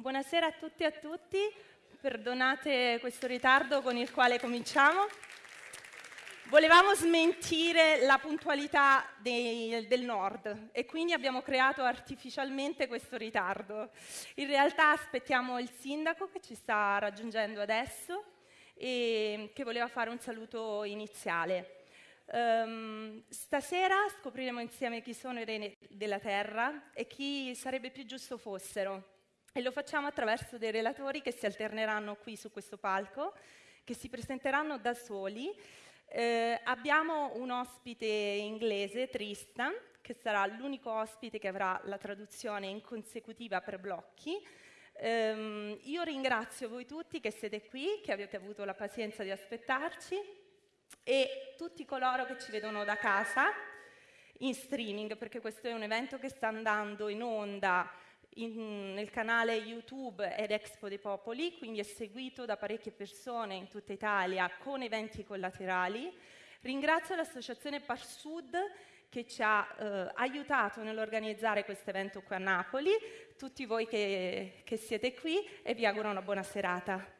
Buonasera a tutti e a tutti, perdonate questo ritardo con il quale cominciamo. Volevamo smentire la puntualità dei, del nord e quindi abbiamo creato artificialmente questo ritardo. In realtà aspettiamo il sindaco che ci sta raggiungendo adesso e che voleva fare un saluto iniziale. Um, stasera scopriremo insieme chi sono i re della terra e chi sarebbe più giusto fossero. E lo facciamo attraverso dei relatori che si alterneranno qui su questo palco, che si presenteranno da soli eh, abbiamo un ospite inglese, Tristan, che sarà l'unico ospite che avrà la traduzione in consecutiva per blocchi. Um, io ringrazio voi tutti che siete qui, che avete avuto la pazienza di aspettarci e tutti coloro che ci vedono da casa in streaming, perché questo è un evento che sta andando in onda in, nel canale YouTube ed Expo dei Popoli, quindi è seguito da parecchie persone in tutta Italia con eventi collaterali. Ringrazio l'associazione Parsud che ci ha eh, aiutato nell'organizzare questo evento qui a Napoli, tutti voi che, che siete qui e vi auguro una buona serata.